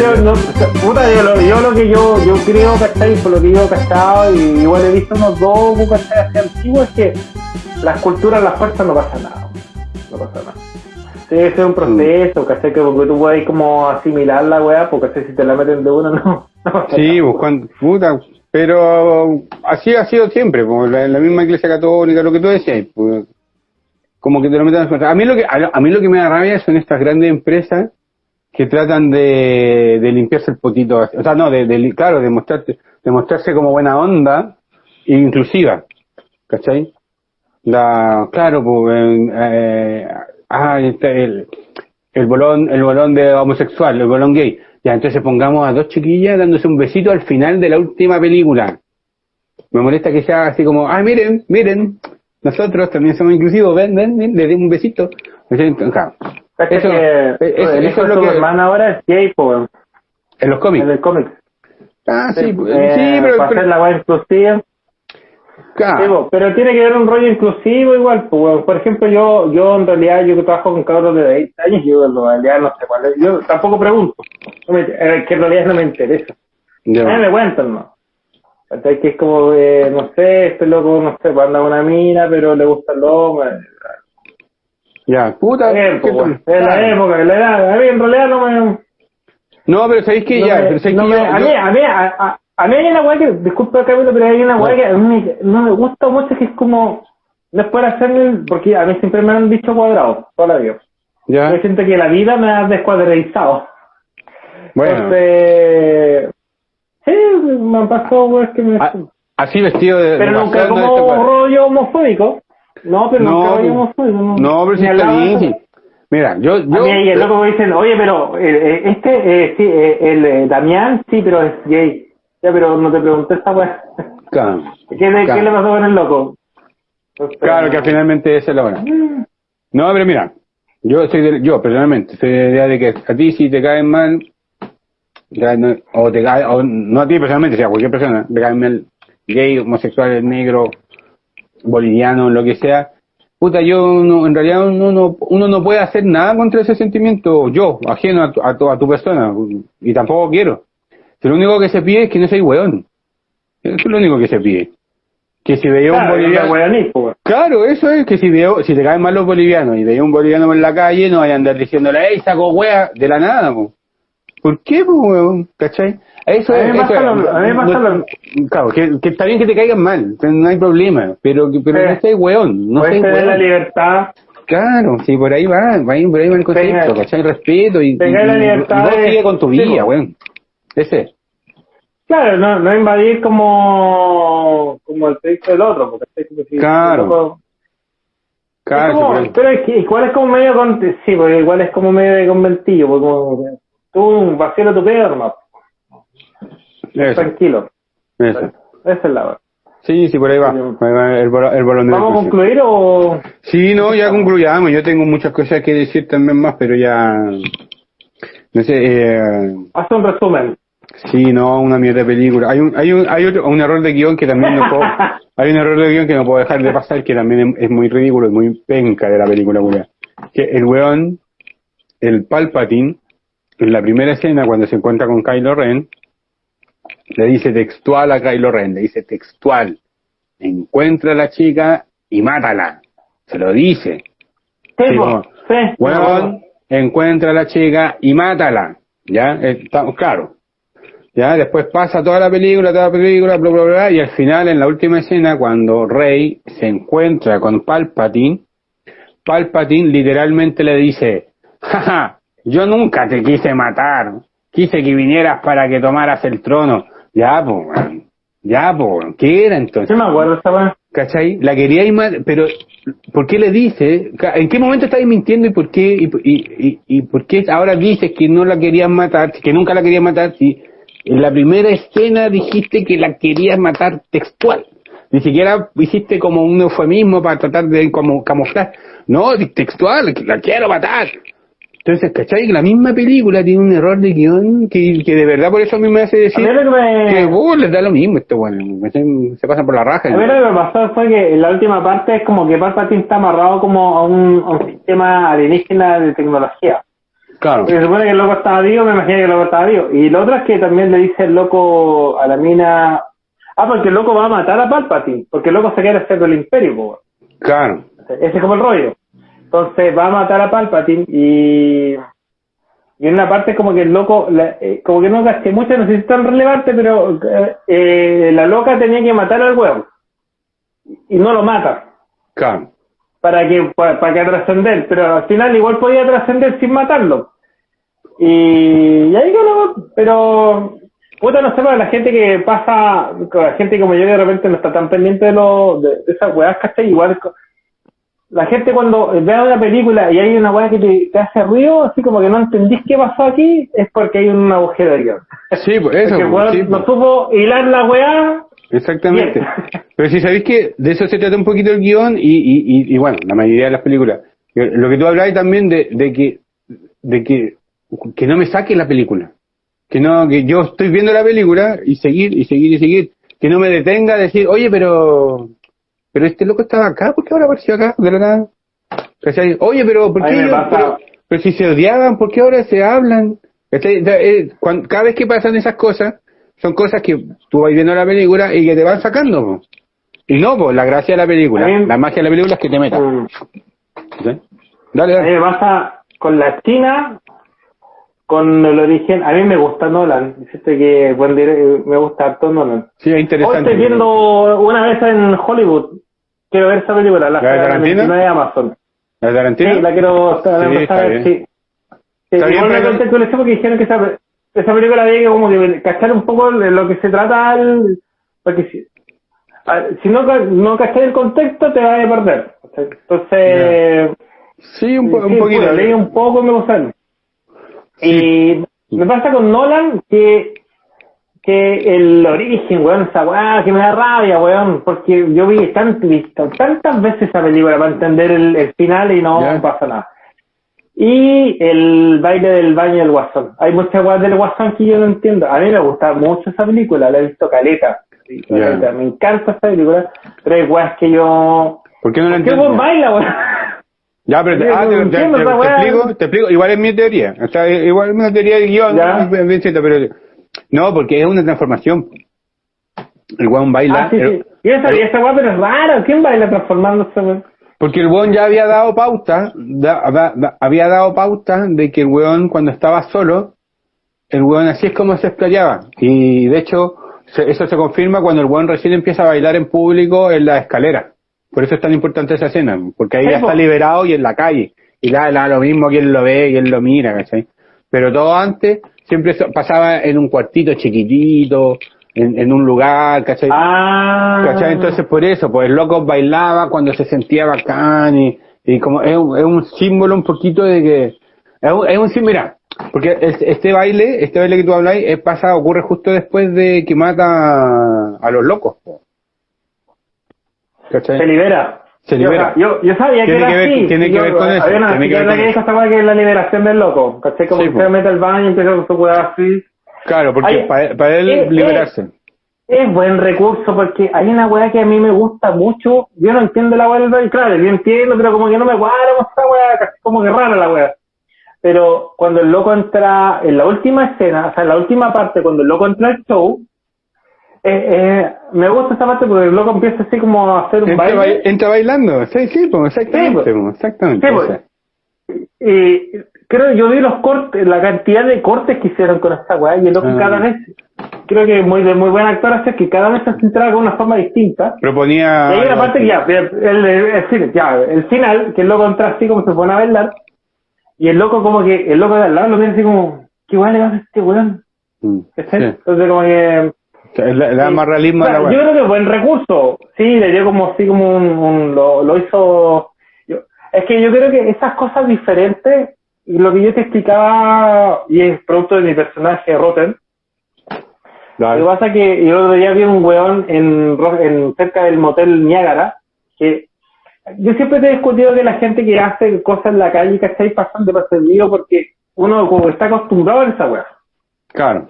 Yo, no, puta, yo, lo, yo lo que yo, yo creo, ¿cachai? Por lo que yo he cachado, y igual he visto unos dos ¿cachai? Antiguos, es que las culturas, las fuerzas no pasa nada. No pasa nada. Que ser un proceso, ¿cachai? Que porque tú puedes como asimilar la weá, porque si te la meten de uno, no. no sí, buscando, puta, pero así ha sido siempre, como la, misma iglesia católica, lo que tú decías, pues, como que te lo meten a mí lo que a, a mí lo que me da rabia son estas grandes empresas que tratan de, de limpiarse el potito, o sea, no, de, claro, de, mostrarte, de mostrarse como buena onda inclusiva, ¿cachai? La, claro, pues, eh, ah, el, el bolón, el bolón de homosexual, el bolón gay. Ya, entonces pongamos a dos chiquillas dándose un besito al final de la última película. Me molesta que sea así como, ah, miren, miren, nosotros también somos inclusivos, ven, ven, ven le den un besito. Claro, eso, que, eso, el hijo de tu hermana ahora es gay, pues. En los cómics. En el cómic. Ah, sí, sí, eh, sí pero. Para pero, hacer la web inclusiva. Claro. Sí, po, pero tiene que haber un rollo inclusivo igual. Pues, por ejemplo, yo yo en realidad, yo que trabajo con cabros de 20 años, yo en realidad no sé cuál es. Yo tampoco pregunto. No me, eh, que en realidad no me interesa. Ya. A mí me cuentan, ¿no? ¿Cachai? Que es como, eh, no sé, este loco, no sé, anda una mina, pero le gusta el hombre. Ya, puta. Bien, ¿qué pues, bueno, es la época, es la edad. A mí en realidad no me... No, pero sabéis que no ya, me- pero sabéis no que me- yo- a, mí, a, mí, a, a, a mí hay una weá que, disculpa Camilo, pero hay una weá que a mí no me gusta mucho, que es como, no es hacerme, porque a mí siempre me han dicho cuadrado, toda la vida. ya, Yo siento que la vida me ha descuadrizado. bueno, Entonces, sí, me han pasado weas que me... a- así vestido de. pero nunca como esto, pues. rollo homofóbico. No, pero No, nunca rollo homofóbico. No, No, pero sí está bien. Mira, yo, A yo, mí ahí el loco me dicen, oye, pero eh, eh, este, eh, sí, eh, el eh, Damián, sí, pero es gay. Ya, pero no te pregunté esta weá. claro, ¿Qué, le- Claro. ¿Qué le pasó con el loco? Entonces, claro que finalmente esa es la. Mm, No, pero mira, yo soy de, yo personalmente soy de la idea de que a ti si te caen mal, o te cae, o no a ti personalmente, sino a cualquier persona, te caen mal gay, homosexual, negro, boliviano, lo que sea, puta, yo no, en realidad uno no, uno no puede hacer nada contra ese sentimiento, yo, ajeno a tu, a tu, a tu persona, y tampoco quiero. Lo único que se pide es que no seas hueón. Eso es lo único que se pide. Que si veía un Claro, boliviano... no. Claro, eso es que si veo, si te caen mal los bolivianos y veía un boliviano en la calle, no vayan a andar diciéndole, ¡ey, saco wea! de la nada, po. ¿Por qué, po, weón? ¿Cachai? Eso A mí es, me pasa lo- a mí me pasa No- lo- Claro, que, que está bien que te caigan mal, no hay problema, pero, que- pero Sí. no seas weón, no seas tener la weón. libertad. Claro, sí, por ahí va, por ahí, va el concepto, ¿cachai? Respeto y, y, la y- y libertad vos de- sigue con tu sí, vida, po. weón. Ese es. Claro, no, no invadir como, como el texto del otro. Porque el texto, si- Claro. el loco- Claro, Es como- pero es que igual es como medio con, sí, porque igual es como medio de conventillo, porque como, tú vacíalo tu pedo Eso, tranquilo. Esa es la verdad. Sí, sí, por ahí va. El, el bolón de ¿Vamos a concluir o...? Sí, no, ya concluyamos. Yo tengo muchas cosas que decir también más, pero ya. No sé, eh, Haz un resumen. sí, no, una mierda de película. Hay un, hay un, hay otro, un error de guion que también no puedo, hay un error de guion que no puedo dejar de pasar, que también es, es muy ridículo, es muy penca de la película. Que el weón, el Palpatine, en la primera escena, cuando se encuentra con Kylo Ren, le dice textual a Kylo Ren, le dice textual, encuentra a la chica y mátala. Se lo dice. Sí, Sí, como, sí. Weón, encuentra a la chica y mátala. ¿Ya? Estamos claro. ¿Ya? Después pasa toda la película, toda la película, bla, bla, bla, y al final, en la última escena, cuando Rey se encuentra con Palpatine, Palpatine literalmente le dice, jaja, yo nunca te quise matar, quise que vinieras para que tomaras el trono. Ya, pues, ya, pues, ¿qué era entonces? Sí me acuerdo. ¿Cachai? La quería ir más, pero ¿por qué le dice? ¿En qué momento estáis mintiendo y por qué y, y, y, y por qué ahora dices que no la querías matar, que nunca la querías matar si en la primera escena dijiste que la querías matar textual? Ni siquiera hiciste como un eufemismo para tratar de como camuflar. No, textual, la quiero matar. Entonces, ¿cachai? Que la misma película tiene un error de guion que, que de verdad por eso a mí me hace decir que me... que uh, les da lo mismo esto, bueno, se, se pasan por la raja. A mí lo que me pasó fue que en la última parte es como que Palpatine está amarrado como a un, a un sistema alienígena de tecnología. Claro, se supone que el loco estaba vivo, me imagino que el loco estaba vivo. Y lo otro es que también le dice el loco a la mina... Ah, porque el loco va a matar a Palpatine, porque el loco se quiere hacer del imperio, po. claro. Ese es como el rollo. Entonces va a matar a Palpatine y... Y en una parte como que el loco, la- eh, como que no gasté mucho, no sé si es tan relevante, pero eh, eh, la loca tenía que matar al huevo. Y no lo mata. Claro. para que para, para que trascender, pero al final igual podía trascender sin matarlo. Y, y ahí que luego, pero puta no sé, para la gente que pasa, con la gente como yo que de repente no está tan pendiente de, lo, de, de esas weas, ¿cachai? Igual la gente cuando ve una película y hay una wea que te, te hace ruido, así como que no entendís qué pasó aquí, es porque hay un agujero de guion. Sí, pues eso, Porque el pues, sí, no supo hilar la wea, exactamente. Bien. Pero si sabéis que de eso se trata un poquito el guion y, y, y, y bueno, la mayoría de las películas. Lo que tú hablabas también de, de que de que, que no me saque la película. Que no, que yo estoy viendo la película y seguir y seguir y seguir. Que no me detenga a decir, oye, pero pero este loco estaba acá, ¿por qué ahora apareció acá? De la nada. ¿Cachai? Oye, pero ¿por A qué ellos- pero, pero si se odiaban, ¿por qué ahora se hablan? ¿Cachai? Eh, cada vez que pasan esas cosas, son cosas que tú vas viendo la película y que te van sacando. po. Y no, pues la gracia de la película, A mí- la magia de la película es que te metas. mm. Dale, A mí dale. me pasa con la China, con el origen. A mí me gusta Nolan. Dijiste que buen me gusta harto Nolan. Sí, es Hoy interesante. estoy viendo una vez en Hollywood. Quiero ver esa película, la, ¿La de Tarantino? 29 de Amazon. ¿La de Tarantino? Sí, la quiero Sí, bien. sí. Sí, Está bien, igual me pero- conté con eso porque dijeron que esa, esa película había que como que cachar un poco de lo que se trata al, porque si, a- si no, no cachar el contexto te vas a perder. Entonces, Sí, un, po- un poquito. pues, leí un poco me gustaron. Y me pasa con Nolan que que el origen, weón, esa weá, que me da rabia, weón, porque yo vi tan, visto tantas veces esa película para entender el, el final y no Ya. pasa nada. Y el baile del baño del guasón. Hay muchas weas del guasón que yo no entiendo. A mí me gusta mucho esa película, la he visto caleta. Caleta. Me encanta esa película, pero hay weas que yo... ¿Por qué no la ¿Por qué baila, weón? Ya, pero te, ah, te, te- te- explico, te explico, igual es mi teoría, o sea, igual es una teoría de guion, pero no, porque es una transformación. El weón baila, Ah, sí, sí. Y esa, y esa weá, pero es rara. ¿Quién baila transformándose, weón? porque el weón ya había dado pauta, da- da- da- había dado pauta de que el weón cuando estaba solo, el weón así es como se explayaba, y de hecho, se- eso se confirma cuando el weón recién empieza a bailar en público en la escalera. Por eso es tan importante esa escena, porque ahí ya está liberado y en la calle. Y da, da lo mismo quien lo ve, quien lo mira, ¿cachai? Pero todo antes siempre pasaba en un cuartito chiquitito, en, en un lugar, ¿cachai? Ah. ¿Cachai? Entonces por eso, pues el loco bailaba cuando se sentía bacán y, y como es un, es un símbolo un poquito de que, es un, es un sí- mira, porque es- este baile, este baile que tú habláis, pasa, ocurre justo después de que mata a los locos. po. ¿Cachai? Se libera. Se Yo, libera. Yo, yo sabía Tiene que era que ver- así. tiene que Yo- ver con eso, Había una tiene que ver con que dijo esta que es la liberación del loco. ¿Cachai? Como Sí, que se mete al baño y empieza con su weá así. Claro, porque para él eh, liberarse. Es buen recurso porque hay una weá que a mí me gusta mucho. Yo no entiendo la weá del baile. Claro, yo entiendo, pero como que no me cuadra con esta weá. casi Como que rara la weá. Pero cuando el loco entra en la última escena, o sea, en la última parte, cuando el loco entra al show, eh, eh, me gusta esta parte porque el loco empieza así como a hacer un Entra, baile. bai- entra bailando, sí, sí, pues, exactamente, Sí, pues. pues, exactamente. Sí, pues. creo yo vi los cortes, la cantidad de cortes que hicieron con esta weá y el loco Ah. cada vez, creo que muy de muy buen actor hace que cada vez se centraba con una forma distinta. Proponía. Y hay una parte que ya, el, el, ya, el final, que el loco entra así como se pone a bailar, y el loco como que, el loco de al lado lo mira así como, ¿qué weá le va a hacer este weón? Mm. Entonces como que, Le, da más realismo a la yo creo que buen recurso. Sí, le dio como así como un, un- lo, lo hizo. yo- es que yo creo que esas cosas diferentes, lo que yo te explicaba, y es producto de mi personaje Rotten, lo que pasa es que yo el otro día vi un weón en, en cerca del motel Niágara, que yo siempre te he discutido que la gente que hace cosas en la calle, ¿cachai? Pasan de perseguido porque uno como está acostumbrado a esa weá. Claro.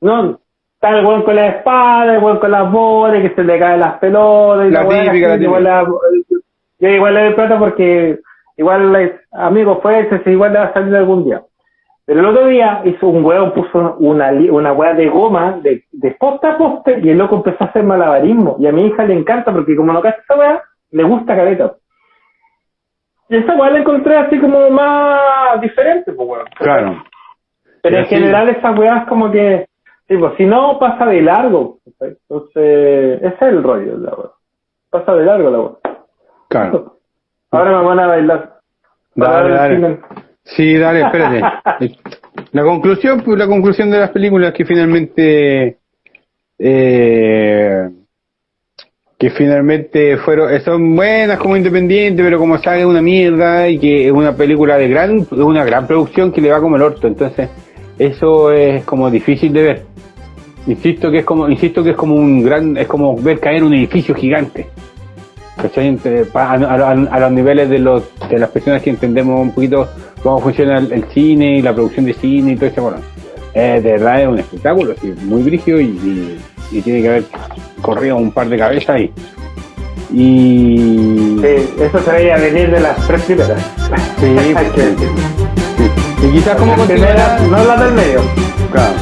No, está el weón con la espada, el weón con las bolas, que se le caen las pelotas y La típica, la ¿cachai? igual, la, yo igual le doy plata porque igual, amigo, fue ese, igual le va a salir algún día. Pero el otro día hizo un weón, puso una, una weá de goma de, de poste a poste y el loco empezó a hacer malabarismo. Y a mi hija le encanta porque como no cacha esa weá, le gusta caleta. Y esa weá la encontré así como más diferente, pues. Claro. Pero Y en así- general esas weas como que, tipo, si no pasa de largo, entonces ese es el rollo la wea. Pasa de largo la wea. Claro. Ahora me van a bailar. Dale, dale. Sí, dale, espérate. La conclusión, pues la conclusión de las películas que finalmente eh, que finalmente fueron eh, son buenas como independientes, pero como saga es una mierda y que es una película de gran es una gran producción que le va como el orto, entonces eso es como difícil de ver. Insisto que es como insisto que es como un gran es como ver caer un edificio gigante. a, a- a los niveles de, los, de las personas que entendemos un poquito cómo funciona el, el cine y la producción de cine y todo eso. Bueno, eh, de verdad es un espectáculo, sí, muy brígido y, y- y tiene que haber corrido un par de cabezas y. Y, Sí, eso se veía venir de las tres primeras. Sí, Y quizás como continuará. no las del medio. Claro.